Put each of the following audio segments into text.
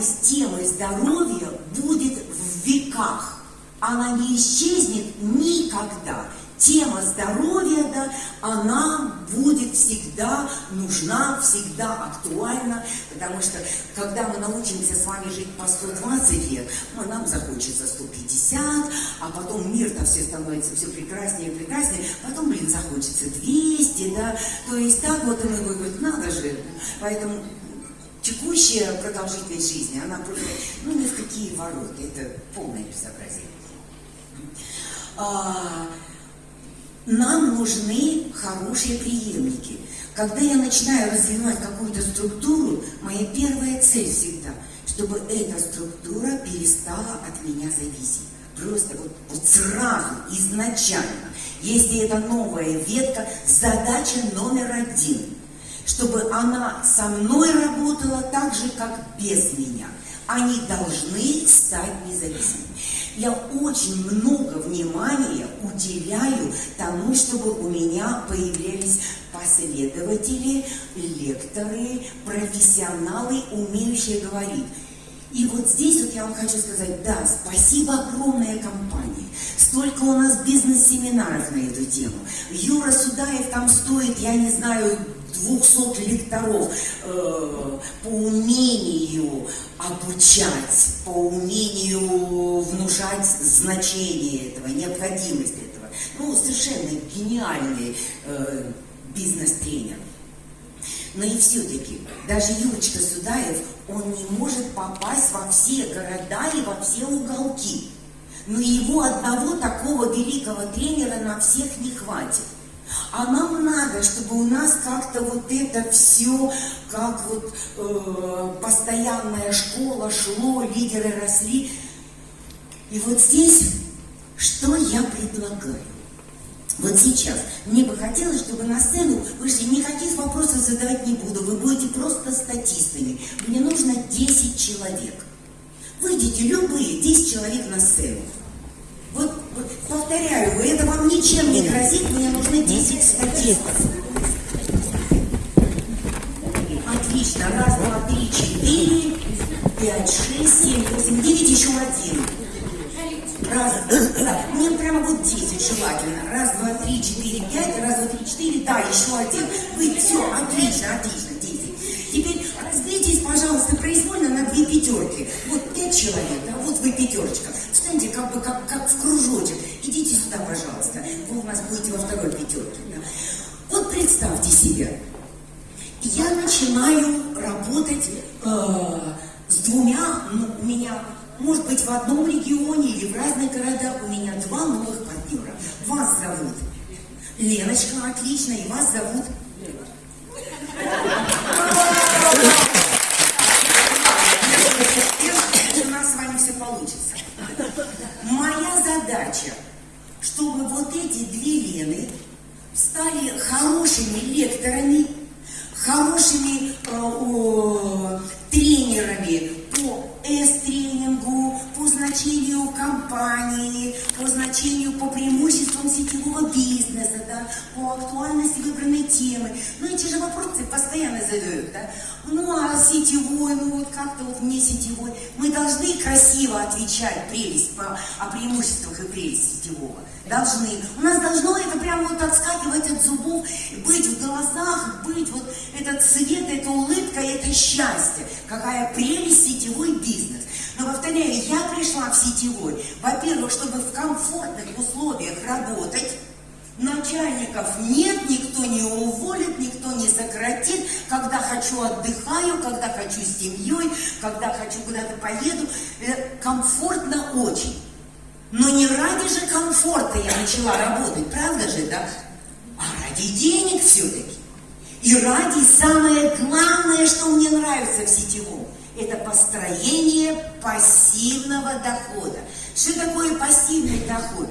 актуальность темы здоровья будет в веках. Она не исчезнет никогда. Тема здоровья, да, она будет всегда нужна, всегда актуальна, потому что когда мы научимся с вами жить по 120 лет, ну, нам захочется 150, а потом мир-то все становится все прекраснее и прекраснее, потом, блин, захочется 200, да, то есть так вот и мы будем, надо же, поэтому текущая продолжительность жизни, она просто, ну, ни в какие ворота, это полное безобразие. А, нам нужны хорошие преемники. Когда я начинаю развивать какую-то структуру, моя первая цель всегда, чтобы эта структура перестала от меня зависеть. Просто вот, вот сразу, изначально. Если это новая ветка, задача номер один, чтобы она со мной работала так же, как без меня. Они должны стать независимыми я очень много внимания уделяю тому, чтобы у меня появлялись последователи, лекторы, профессионалы, умеющие говорить. И вот здесь вот я вам хочу сказать, да, спасибо огромной компании. Столько у нас бизнес-семинаров на эту тему. Юра Судаев там стоит, я не знаю, 200 лекторов э, по умению обучать, по умению внушать значение этого, необходимость этого. Ну, совершенно гениальный э, бизнес-тренер. Но и все-таки, даже Юрочка Судаев, он не может попасть во все города и во все уголки. Но его одного такого великого тренера на всех не хватит. А нам надо, чтобы у нас как-то вот это все, как вот э, постоянная школа шло, лидеры росли. И вот здесь, что я предлагаю? Вот сейчас мне бы хотелось, чтобы на сцену вышли, никаких вопросов задавать не буду, вы будете просто статистами. Мне нужно 10 человек. Выйдите любые 10 человек на сцену. Вот, повторяю, это вам ничем не грозит, мне нужны 10 статистов. Отлично. Раз, два, три, четыре, пять, шесть, семь, восемь, девять, еще один. Раз, да, мне прямо вот 10 желательно. Раз, два, три, четыре, пять, раз, два, три, четыре, да, еще один. Вы, все, отлично, отлично, 10. Теперь произвольно на две пятерки. Вот пять человек, да, вот вы пятерочка. Встаньте как бы как, как в кружочек. Идите сюда, пожалуйста. Вы у нас будете во второй пятерке. Да. Вот представьте себе, я начинаю работать э, с двумя, ну, у меня может быть, в одном регионе или в разных городах у меня два новых партнера. Вас зовут Леночка, отлично, и вас зовут... У нас с вами все получится. Моя задача, чтобы вот эти две Лены стали хорошими лекторами, хорошими э, о, тренерами по S-тренингу, по значению компании, по значению, по преимуществам сетевого бизнеса, да, по актуальности выбранной темы. Ну, эти же вопросы постоянно задают, да. Ну, а сетевой, ну, вот как-то вот не сетевой. Мы должны красиво отвечать прелесть по, о преимуществах и прелесть сетевого. Должны. У нас должно это прямо вот отскакивать от зубов, быть в глазах, быть вот этот цвет, эта улыбка, это счастье. Какая прелесть сетевой бизнес. Но повторяю, я пришла в сетевой, во-первых, чтобы в комфортных условиях работать, Начальников нет, никто не уволит, никто не сократит. Когда хочу, отдыхаю, когда хочу с семьей, когда хочу куда-то поеду. Э, комфортно очень. Но не ради же комфорта я начала работать, правда же, да? А ради денег все-таки. И ради самое главное, что мне нравится в сетевом, это построение пассивного дохода. Что такое пассивный доход?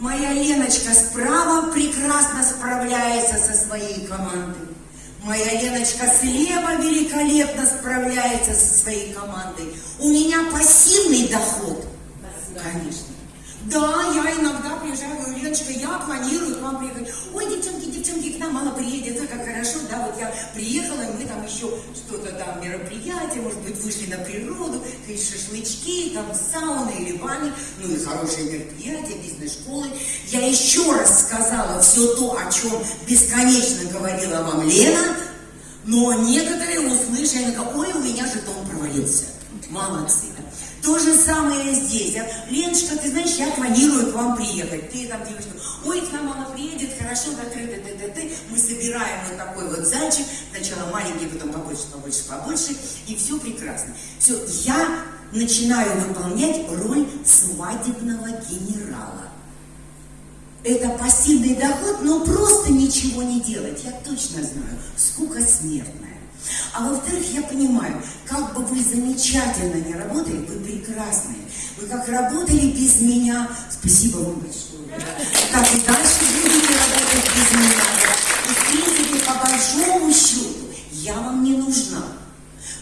Моя Леночка справа прекрасно справляется со своей командой. Моя Леночка слева великолепно справляется со своей командой. У меня пассивный доход. Конечно. Да, я иногда приезжаю, говорю, Леночка, я планирую к вам приехать. Ой, девчонки, девчонки, к нам мало приедет, а как хорошо, да, вот я приехала, и мы там еще что-то там, мероприятие, может быть, вышли на природу, есть шашлычки, там сауны или бани, ну и хорошие мероприятия, бизнес-школы. Я еще раз сказала все то, о чем бесконечно говорила вам Лена, но некоторые услышали, какой у меня жетон провалился. Молодцы. То же самое здесь. Леночка, ты знаешь, я планирую к вам приехать. Ты там девочка, ой, к нам она приедет, хорошо, закрыто, ты, ты, ты. Мы собираем вот такой вот зайчик. Сначала маленький, потом побольше, побольше, побольше. И все прекрасно. Все, я начинаю выполнять роль свадебного генерала. Это пассивный доход, но просто ничего не делать. Я точно знаю, скука смертная. А во-вторых, я понимаю, как бы вы замечательно не работали, вы прекрасные. Вы как работали без меня, спасибо вам большое. Так и дальше будете работать без меня. И в принципе, по большому счету, я вам не нужна.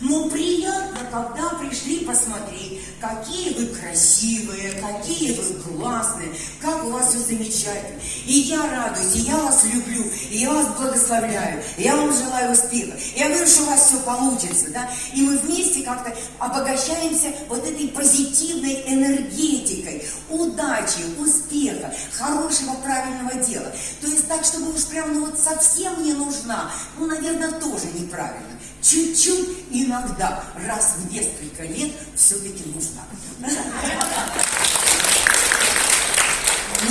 Но приятно, когда пришли посмотреть, какие вы красивые, какие вы классные, как у вас все замечательно. И я радуюсь, и я вас люблю, и я вас благословляю, и я вам желаю успеха. Я говорю, что у вас все получится, да? И мы вместе как-то обогащаемся вот этой позитивной энергетикой, удачи, успеха, хорошего, правильного дела. То есть так, чтобы уж прям ну вот совсем не нужна, ну, наверное, тоже неправильно чуть-чуть иногда, раз в несколько лет, все-таки нужна. Но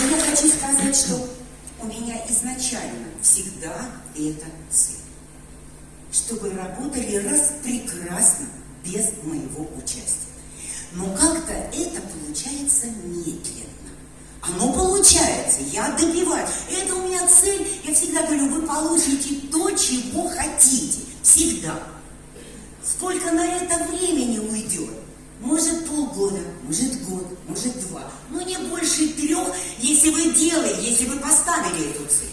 я хочу сказать, что у меня изначально всегда эта цель. Чтобы работали раз прекрасно, без моего участия. Но как-то это получается медленно. Оно получается, я добиваюсь. Это у меня цель, я всегда говорю, вы получите то, чего хотите. Всегда. Сколько на это времени уйдет? Может полгода, может год, может два. Но не больше трех, если вы делаете, если вы поставили эту цель.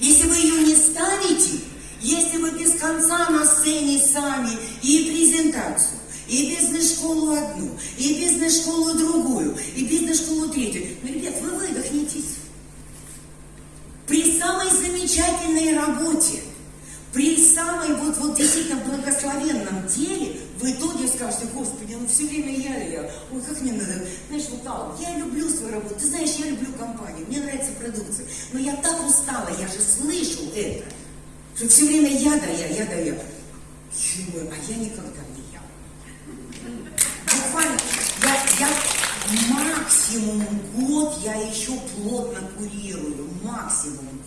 Если вы ее не ставите, если вы без конца на сцене сами и презентацию, и бизнес-школу одну, и бизнес-школу другую, и бизнес-школу третью. Ну, ребят, вы выдохнетесь. При самой замечательной работе – при самой вот, вот действительно благословенном деле в итоге скажете, Господи, ну все время я, я, ой, как мне надо, знаешь, вот так, я люблю свою работу, ты знаешь, я люблю компанию, мне нравится продукция, но я так устала, я же слышу это, что все время я да я, я да я. Думаю, а я никогда не я. Буквально, я, я максимум год я еще плотно курирую, максимум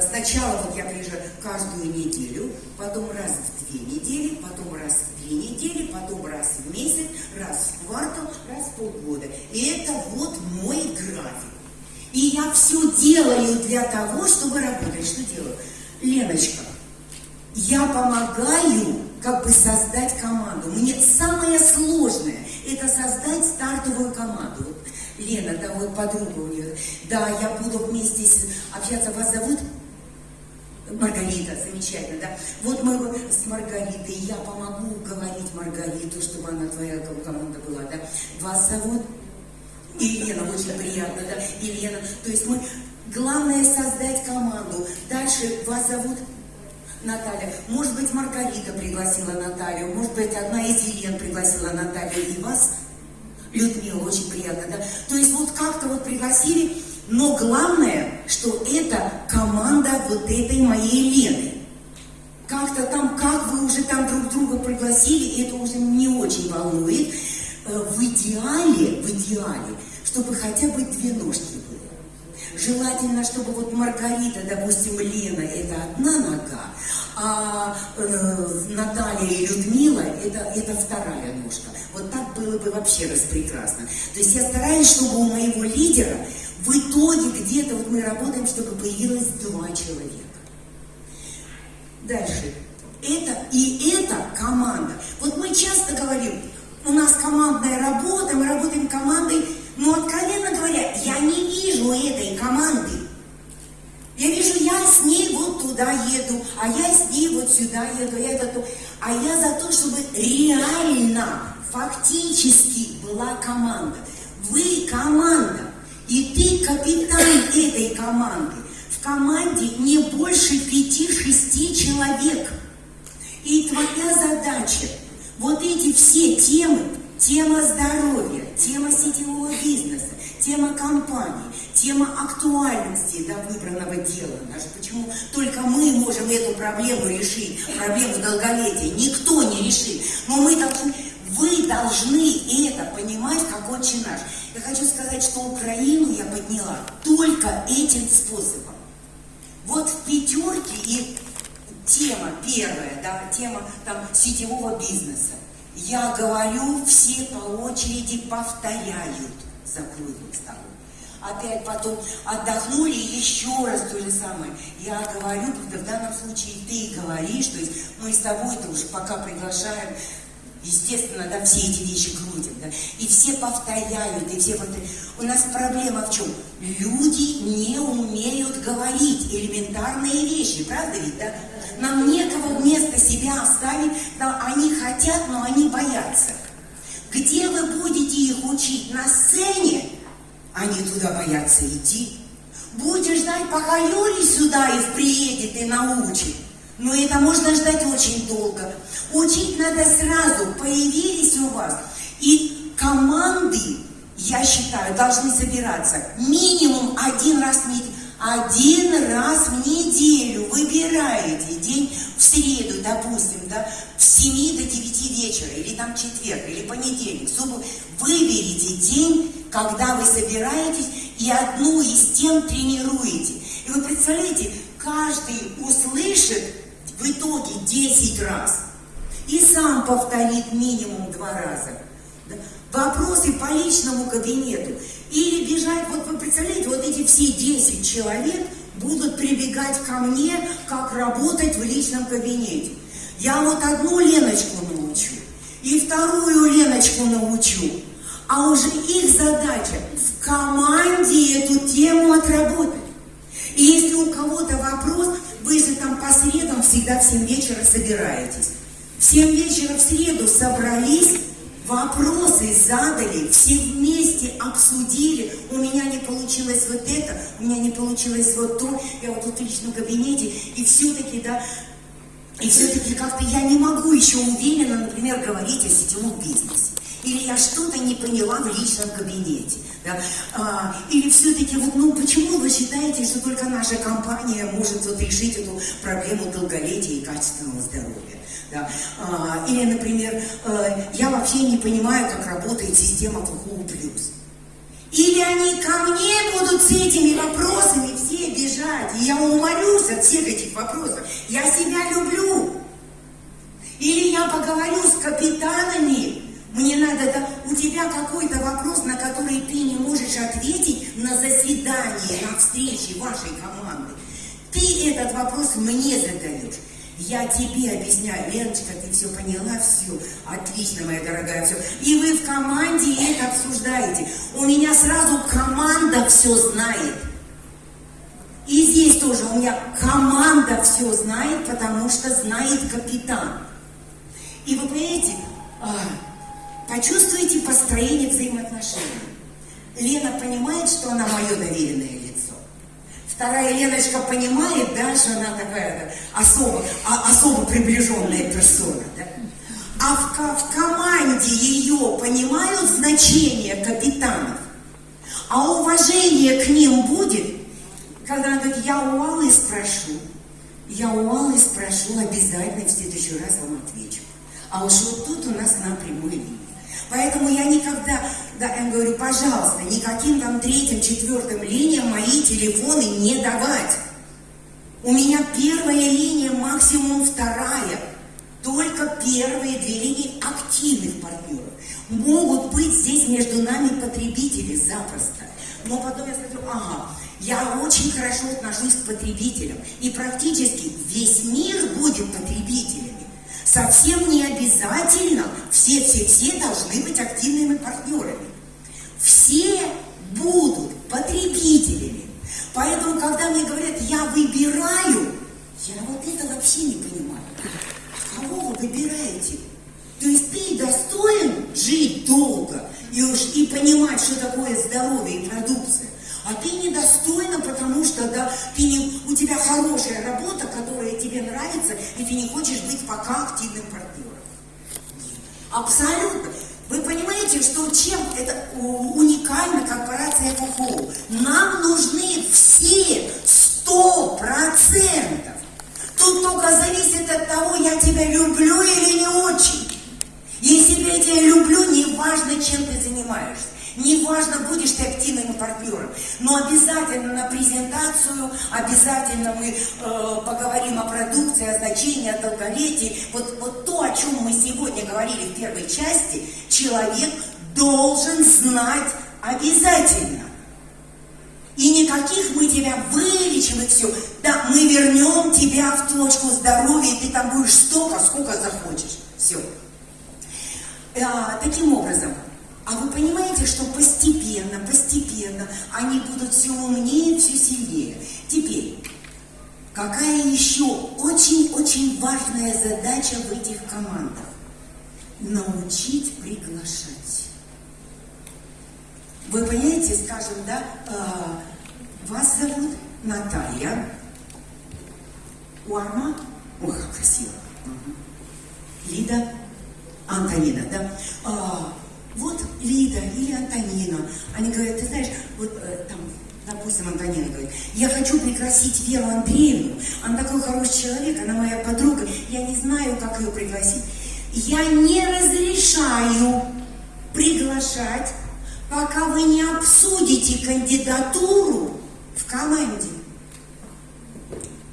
сначала вот я приезжаю каждую неделю, потом раз в две недели, потом раз в две недели, потом раз в месяц, раз в квартал, раз в полгода. И это вот мой график. И я все делаю для того, чтобы работать. Что делаю? Леночка, я помогаю как бы создать команду. Мне самое сложное – это создать стартовую команду. Лена, да, вот подруга у нее. Да, я буду вместе с, общаться. Вас зовут? Маргарита, замечательно, да. Вот мы с Маргаритой, я помогу говорить Маргариту, чтобы она твоя команда была, да. Вас зовут? Елена, очень приятно, да. Елена, то есть мы, главное создать команду. Дальше вас зовут? Наталья. Может быть, Маргарита пригласила Наталью, может быть, одна из Елен пригласила Наталью и вас Людмила, очень приятно, да? То есть вот как-то вот пригласили, но главное, что это команда вот этой моей Лены. Как-то там, как вы уже там друг друга пригласили, это уже не очень волнует. Э, в идеале, в идеале, чтобы хотя бы две ножки было. Желательно, чтобы вот Маргарита, допустим, Лена, это одна нога, а э, Наталья и Людмила это, это вторая ножка. Вот так было бы вообще распрекрасно. То есть я стараюсь, чтобы у моего лидера в итоге где-то вот мы работаем, чтобы появилось два человека. Дальше. Это и это команда. Вот мы часто говорим, у нас командная работа, мы работаем командой, но откровенно говоря, я не вижу этой команды. Я вижу, я с ней вот туда еду, а я с ней вот сюда еду, это то. А я за то, чтобы реально фактически была команда. Вы команда, и ты капитан этой команды. В команде не больше пяти-шести человек. И твоя задача вот эти все темы, тема здоровья, тема сетевого бизнеса, тема компании, тема актуальности да, выбранного дела. Даже почему только мы можем эту проблему решить, проблему долголетия. Никто не решит. Но мы должны, вы должны это понимать, как отче наш. Я хочу сказать, что Украину я подняла только этим способом. Вот в пятерке и тема первая, да, тема там сетевого бизнеса. Я говорю, все по очереди повторяют за круглым столом. Опять потом отдохнули, еще раз то же самое. Я говорю, в данном случае ты говоришь, то есть мы с тобой-то уже пока приглашаем Естественно, да, все эти вещи крутят, да, и все повторяют, и все повторяют. У нас проблема в чем? Люди не умеют говорить элементарные вещи, правда ведь, да? Нам некого вместо себя оставить, да, они хотят, но они боятся. Где вы будете их учить? На сцене? Они туда боятся идти. Будешь ждать, пока Юрий сюда и приедет и научит. Но это можно ждать очень долго. Учить надо сразу. Появились у вас. И команды, я считаю, должны собираться минимум один раз в неделю. Один раз в неделю выбираете день в среду, допустим, да, в 7 до 9 вечера, или там четверг, или понедельник, субботу. Выберите день, когда вы собираетесь, и одну из тем тренируете. И вы представляете, каждый услышит в итоге 10 раз. И сам повторит минимум два раза. Вопросы по личному кабинету. Или бежать, вот вы представляете, вот эти все 10 человек будут прибегать ко мне, как работать в личном кабинете. Я вот одну Леночку научу, и вторую Леночку научу. А уже их задача в команде эту тему отработать. И если у кого-то вопрос, вы же там по средам всегда в 7 вечера собираетесь. В 7 вечера в среду собрались, вопросы задали, все вместе обсудили, у меня не получилось вот это, у меня не получилось вот то, я вот тут в личном кабинете, и все-таки, да, и все-таки как-то я не могу еще уверенно, например, говорить о сетевом бизнесе или я что-то не поняла в личном кабинете. Да? А, или все-таки, вот, ну почему вы считаете, что только наша компания может вот, решить эту проблему долголетия и качественного здоровья? Да? А, или, например, э, я вообще не понимаю, как работает система КУ+. Или они ко мне будут с этими вопросами все бежать, и я умолюсь от всех этих вопросов. Я себя люблю. Или я поговорю с капитанами, мне надо, да, у тебя какой-то вопрос, на который ты не можешь ответить на заседании, на встрече вашей команды. Ты этот вопрос мне задаешь. Я тебе объясняю, Леночка, ты все поняла, все, отлично, моя дорогая, все. И вы в команде это обсуждаете. У меня сразу команда все знает. И здесь тоже у меня команда все знает, потому что знает капитан. И вы понимаете, а, Почувствуйте построение взаимоотношений. Лена понимает, что она мое доверенное лицо. Вторая Леночка понимает, да, что она такая да, особо, а, особо приближенная персона. Да? А в, в команде ее понимают значение капитанов. А уважение к ним будет, когда она говорит, я у Аллы спрошу. Я у Аллы спрошу, обязательно в следующий раз вам отвечу. А уж вот тут у нас на прямой линии. Поэтому я никогда, да, я говорю, пожалуйста, никаким там третьим, четвертым линиям мои телефоны не давать. У меня первая линия, максимум вторая. Только первые две линии активных партнеров. Могут быть здесь между нами потребители запросто. Но потом я смотрю, ага, я очень хорошо отношусь к потребителям. И практически весь мир будет потребителем. Совсем не обязательно все-все-все должны быть активными партнерами. Все будут потребителями. Поэтому, когда мне говорят, я выбираю, я вот это вообще не понимаю. Кого вы выбираете? То есть ты достоин жить долго, и, уж, и понимать, что такое здоровье и продукция. А ты недостойна, потому что да, ты не, у тебя хорошая работа, которая тебе нравится, и ты не хочешь быть пока активным партнером. Абсолютно. Вы понимаете, что чем это уникальна корпорация ФОХО? Нам нужны все сто процентов. Тут только зависит от того, я тебя люблю или не очень. Если я тебя люблю, не важно, чем ты занимаешься. Неважно, будешь ты активным партнером, но обязательно на презентацию, обязательно мы э, поговорим о продукции, о значении, о долголетии. Вот, вот то, о чем мы сегодня говорили в первой части, человек должен знать обязательно. И никаких мы тебя вылечим и все. Да, мы вернем тебя в точку здоровья, и ты там будешь столько, сколько захочешь. Все. А, таким образом, а вы понимаете, что постепенно, постепенно они будут все умнее, все сильнее. Теперь, какая еще очень-очень важная задача в этих командах? Научить приглашать. Вы понимаете, скажем, да, э, вас зовут Наталья, ой, как красиво, Лида, Антонина, да, вот Лида или Антонина, они говорят, ты знаешь, вот э, там, допустим, Антонина говорит, я хочу пригласить Веру Андреевну, она такой хороший человек, она моя подруга, я не знаю, как ее пригласить. Я не разрешаю приглашать, пока вы не обсудите кандидатуру в команде.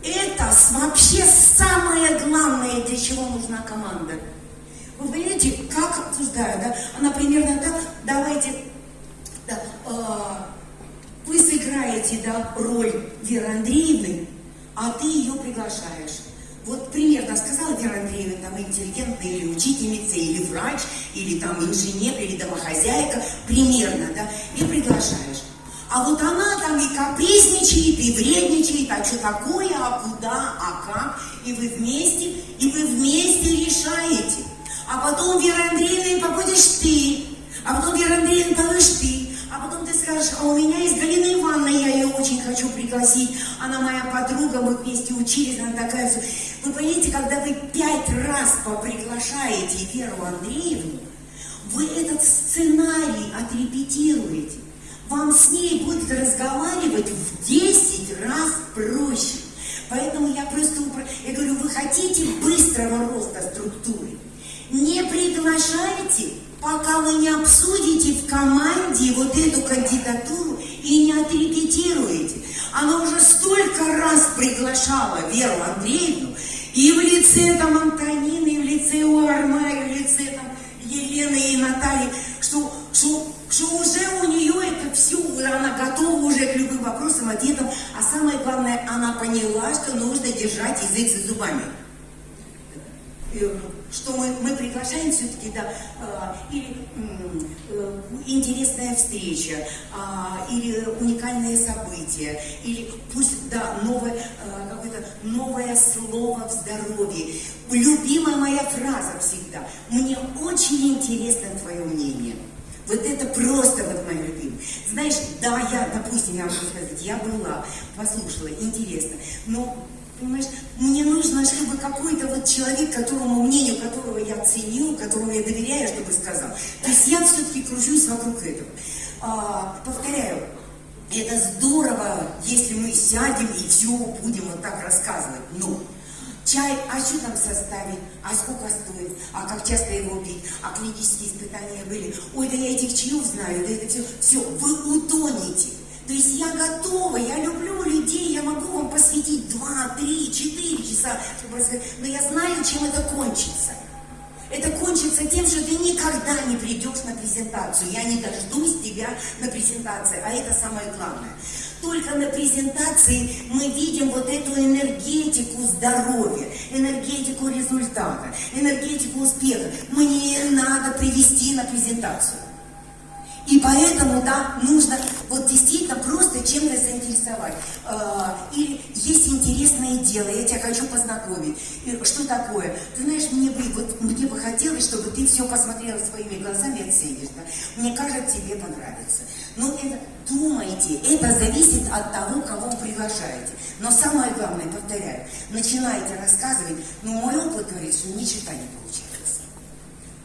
Это вообще самое главное, для чего нужна команда. Вы понимаете, как обсуждаю, да? Она примерно так, давайте, да, э, вы сыграете, да, роль Веры Андреевны, а ты ее приглашаешь. Вот примерно сказала Вера Андреевна, там, интеллигентная или учительница, или врач, или там инженер, или домохозяйка, примерно, да, и приглашаешь. А вот она там и капризничает, и вредничает, а что такое, а куда, а как, и вы вместе, и вы вместе решаете а потом Вера Андреевна побудешь ты, а потом Вера Андреевна побудешь ты, а потом ты скажешь, а у меня есть Галина Ивановна, я ее очень хочу пригласить, она моя подруга, мы вместе учились, она такая. Вы понимаете, когда вы пять раз поприглашаете Веру Андреевну, вы этот сценарий отрепетируете. Вам с ней будет разговаривать в 10 раз проще. Поэтому я просто, я говорю, вы хотите быстрого роста структуры, не приглашайте, пока вы не обсудите в команде вот эту кандидатуру и не отрепетируете. Она уже столько раз приглашала Веру Андреевну, и в лице там Антонины, и в лице Уарма, и в лице там Елены и Натальи, что, что, что уже у нее это все, она готова уже к любым вопросам, ответам, а самое главное, она поняла, что нужно держать язык за зубами что мы, мы приглашаем все-таки, да, э, или интересная встреча, э, или уникальное событие, или пусть, да, новое, э, какое-то новое слово в здоровье. Любимая моя фраза всегда. Мне очень интересно твое мнение. Вот это просто вот мое любимое. Знаешь, да, я, допустим, я могу сказать, я была, послушала, интересно, но Понимаешь, мне нужно, чтобы какой-то вот человек, которому мнению которого я ценю, которому я доверяю, чтобы сказал. То есть я все-таки кружусь вокруг этого. А, повторяю, это здорово, если мы сядем и все будем вот так рассказывать. Но чай, а что там в а сколько стоит, а как часто его пить, а клинические испытания были. Ой, да я этих чаев знаю, да это все, все, вы утонете. То есть я готова, я люблю людей, я могу вам посвятить 2, 3, 4 часа, чтобы рассказать, но я знаю, чем это кончится. Это кончится тем, что ты никогда не придешь на презентацию. Я не дождусь тебя на презентации, а это самое главное. Только на презентации мы видим вот эту энергетику здоровья, энергетику результата, энергетику успеха. Мне надо привести на презентацию. И поэтому, да, нужно вот действительно просто чем-то заинтересовать. А, или есть интересное дело, я тебя хочу познакомить. Что такое? Ты знаешь, мне бы, вот, мне бы хотелось, чтобы ты все посмотрела своими глазами оценишь. Да? Мне кажется, тебе понравится. Но это, думайте, это зависит от того, кого вы приглашаете. Но самое главное, повторяю, начинаете рассказывать, но мой опыт говорит, что ни не получается.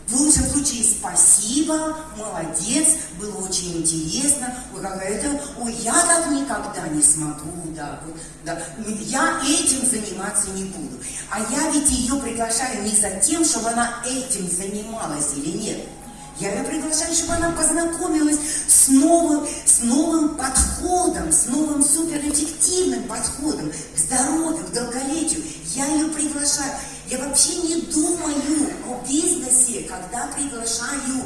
В лучшем случае спасибо, молодец, было очень интересно, ой, какая-то, ой, я так никогда не смогу, да, вот, да, я этим заниматься не буду. А я ведь ее приглашаю не за тем, чтобы она этим занималась или нет. Я ее приглашаю, чтобы она познакомилась с новым, с новым подходом, с новым суперэффективным подходом к здоровью, к долголетию. Я ее приглашаю. Я вообще не думаю о бизнесе, когда приглашаю.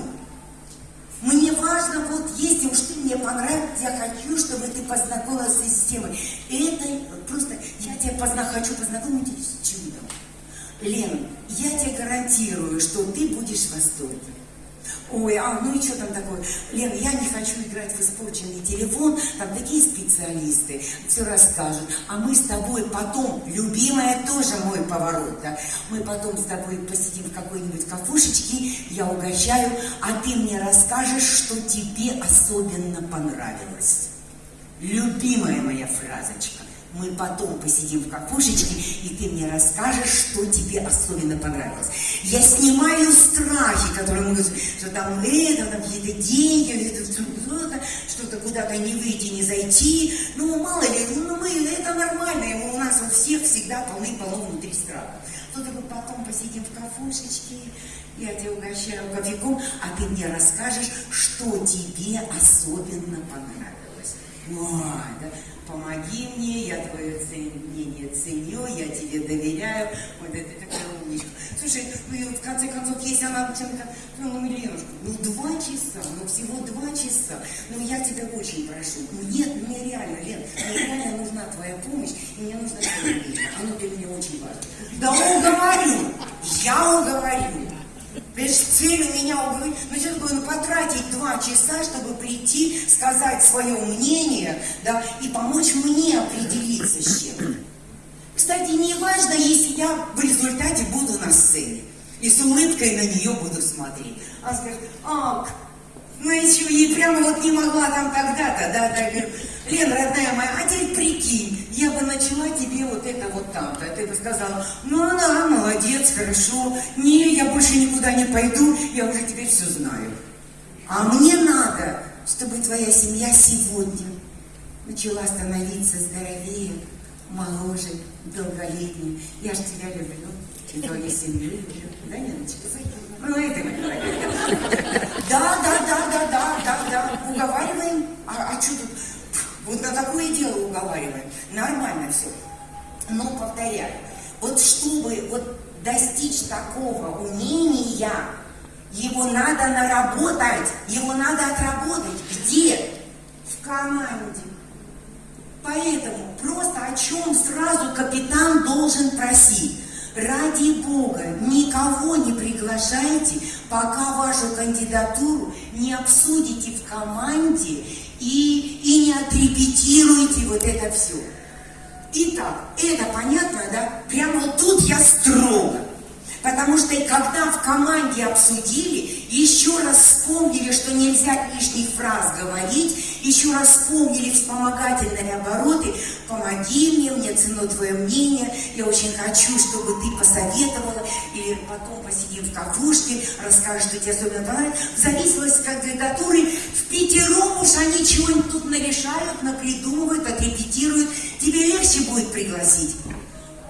Мне важно, вот если уж ты мне понравился, я хочу, чтобы ты познакомилась с системой. Это просто, я тебя позна, хочу познакомить с чудом. Лен, я тебе гарантирую, что ты будешь в восторге. Ой, а ну и что там такое? Лен, я не хочу играть в испорченный телефон, там такие специалисты все расскажут. А мы с тобой потом, любимая тоже мой поворот, да, мы потом с тобой посидим в какой-нибудь кафушечке, я угощаю, а ты мне расскажешь, что тебе особенно понравилось. Любимая моя фразочка мы потом посидим в кафушечке, и ты мне расскажешь, что тебе особенно понравилось. Я снимаю страхи, которые могут, что там это, там какие-то деньги, что-то, что-то куда-то не выйти, не зайти. Ну, мало ли, ну, мы, это нормально, у нас у всех всегда полны-полно внутри страха. Тут мы потом посидим в кафушечке, я тебя угощаю кофейком, а ты мне расскажешь, что тебе особенно понравилось. Ой, да помоги мне, я твое мнение ценю, я тебе доверяю. Вот это такая умничка. Слушай, ну в конце концов, если она чем-то, ну, ну, Ленушка, ну, два часа, ну, всего два часа. Ну, я тебя очень прошу. Ну, нет, мне реально, Лен, мне реально нужна твоя помощь, и мне нужно твое мнение. Оно для меня очень важно. Да уговорю, я уговорю. Цель у меня уговорить, ну сейчас бы ну, потратить два часа, чтобы прийти, сказать свое мнение, да, и помочь мне определиться с чем. Кстати, не важно, если я в результате буду на сцене и с улыбкой на нее буду смотреть. Она скажет, ах, еще и прямо вот не могла там тогда-то, да, да, говорю, Лен, родная моя, а теперь прикинь, я бы начала тебе вот это вот там-то. Ты бы сказала, ну она молодец, хорошо. Не, я больше никуда не пойду, я уже теперь все знаю. А мне надо, чтобы твоя семья сегодня начала становиться здоровее, моложе, долголетнее. Я же тебя люблю, и твою семью люблю. Да, Ниночка? Ну, это Да, да, да, да, да, да, да. Уговариваем. А, а что тут? Вот на такое дело уговариваем. Нормально все. Но повторяю, вот чтобы вот достичь такого умения, его надо наработать, его надо отработать. Где? В команде. Поэтому просто о чем сразу капитан должен просить. Ради Бога, никого не приглашайте, пока вашу кандидатуру не обсудите в команде и, и не отрепетируйте вот это все. Итак, это понятно, да? Прямо тут я строго. Потому что когда в команде обсудили, еще раз вспомнили, что нельзя лишних фраз говорить, еще раз вспомнили вспомогательные обороты, помоги мне, мне ценно твое мнение, я очень хочу, чтобы ты посоветовала, или потом посидим в кафушке, расскажешь, что тебе особенно понравилось. В зависимости от кандидатуры, в пятером уж они чего-нибудь тут нарешают, напридумывают, отрепетируют, тебе легче будет пригласить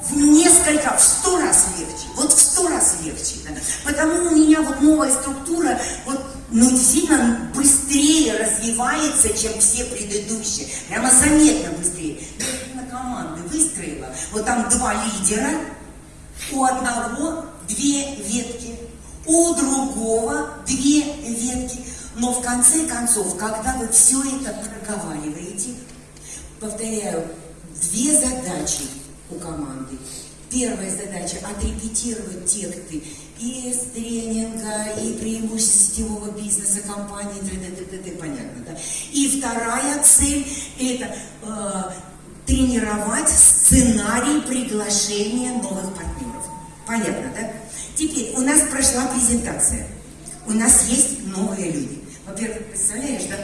в несколько, в сто раз легче, вот в сто раз легче. Да? Потому у меня вот новая структура, вот, ну, действительно быстрее развивается, чем все предыдущие. Прямо заметно быстрее. Я на команды выстроила, вот там два лидера, у одного две ветки, у другого две ветки. Но в конце концов, когда вы все это проговариваете, повторяю, две задачи. Первая задача – отрепетировать тексты и тренинга, и преимуществ сетевого бизнеса компании, т.д. т.д. понятно, да? И вторая цель – это э, тренировать сценарий приглашения новых партнеров. Понятно, да? Теперь у нас прошла презентация. У нас есть новые люди. Во-первых, представляешь, да?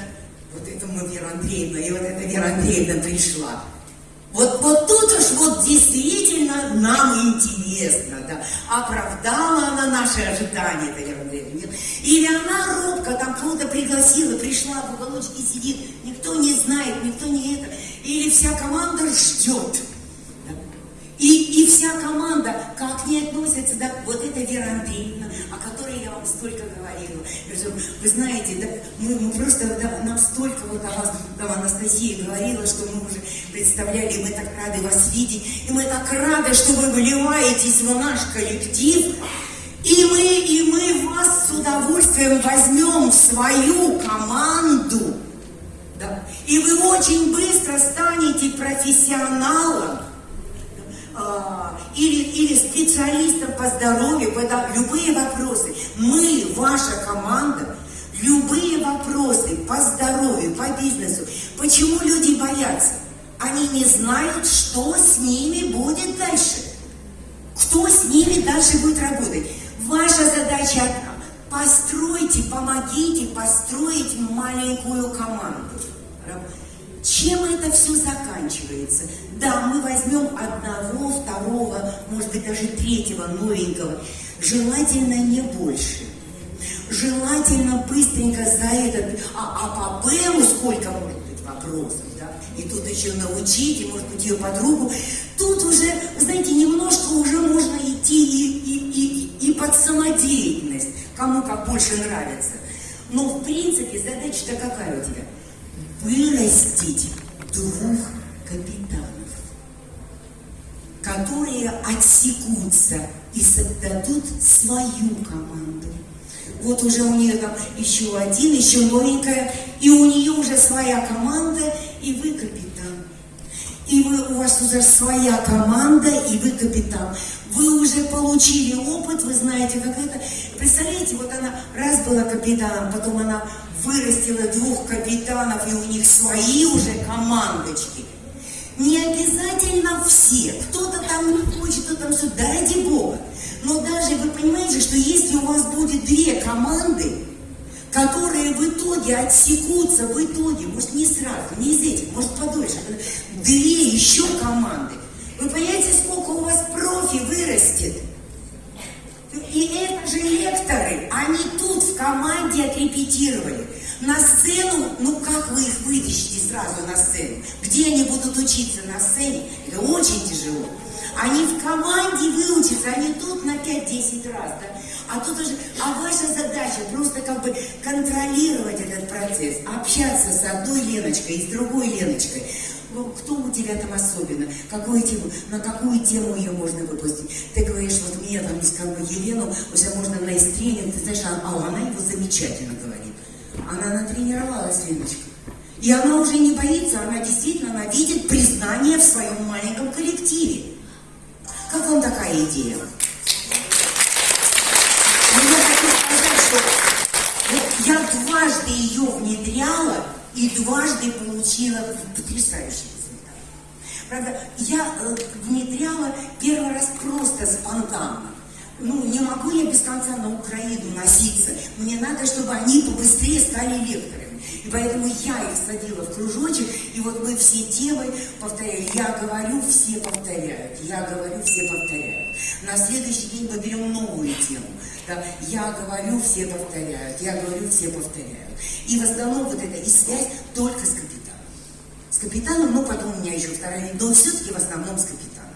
Вот это мы Вера Андреевна, и вот эта Вера Андреевна пришла. Вот, вот тут уж вот действительно нам интересно, да, оправдала она наши ожидания, это Вера Андреевна, нет? Или она робко там кого-то пригласила, пришла в уголочке сидит, никто не знает, никто не это, или вся команда ждет. И, и вся команда, как не относится, да, вот эта Вера Андреевна, о которой я вам столько говорила. Вы знаете, да, мы, мы просто, да, нам столько вот о вас, да, Анастасия говорила, что мы уже представляли, мы так рады вас видеть, и мы так рады, что вы вливаетесь в наш коллектив, и мы, и мы вас с удовольствием возьмем в свою команду, да, и вы очень быстро станете профессионалом, или, или специалистам по здоровью, это любые вопросы. Мы, ваша команда, любые вопросы по здоровью, по бизнесу. Почему люди боятся? Они не знают, что с ними будет дальше. Кто с ними дальше будет работать. Ваша задача одна. Постройте, помогите построить маленькую команду. Чем это все заканчивается? Да, мы возьмем одного, второго, может быть, даже третьего новенького. Желательно не больше. Желательно быстренько за этот... А, а по БЭМу сколько может быть вопросов, да? И тут еще научить, и, может быть, ее подругу. Тут уже, знаете, немножко уже можно идти и, и, и, и под самодеятельность, кому как больше нравится. Но, в принципе, задача-то какая у тебя? Вырастить двух капитанов, которые отсекутся и создадут свою команду. Вот уже у нее там еще один, еще новенькая, и у нее уже своя команда, и вы капитан. И вы, у вас уже своя команда, и вы капитан. Вы уже получили опыт, вы знаете, как это. Представляете, вот она раз была капитаном, потом она вырастила двух капитанов, и у них свои уже командочки. Не обязательно все. Кто-то там не хочет, кто-то там все, да ради Бога. Но даже вы понимаете, что если у вас будет две команды, которые в итоге отсекутся, в итоге, может не сразу, не из этих, может подольше, две еще команды, вы понимаете, сколько у вас профи вырастет? И это же лекторы, они тут в команде отрепетировали. На сцену, ну как вы их вытащите сразу на сцену? Где они будут учиться на сцене? Это очень тяжело. Они в команде выучатся, они тут на 5-10 раз, да? А тут уже, а ваша задача просто как бы контролировать этот процесс, общаться с одной Леночкой и с другой Леночкой. Ну, кто у тебя там особенно? Какую тему? На какую тему ее можно выпустить? Ты говоришь, вот мне там как бы Елену уже можно на тренинг, ты знаешь, а, а она его замечательно говорит. Она натренировалась, Леночка. И она уже не боится, она действительно, она видит признание в своем маленьком коллективе. Как вам такая идея? Ну, я хочу сказать, что вот я дважды ее внедряла и дважды получила потрясающий результат. Правда, я э, внедряла первый раз просто спонтанно ну, не могу я без конца на Украину носиться. Мне надо, чтобы они побыстрее стали лекторами. И поэтому я их садила в кружочек, и вот мы все темы повторяли. Я говорю, все повторяют. Я говорю, все повторяют. На следующий день мы берем новую тему. Да? Я говорю, все повторяют. Я говорю, все повторяют. И в основном вот эта и связь только с капитаном. С капитаном, ну потом у меня еще вторая, но все-таки в основном с капитаном.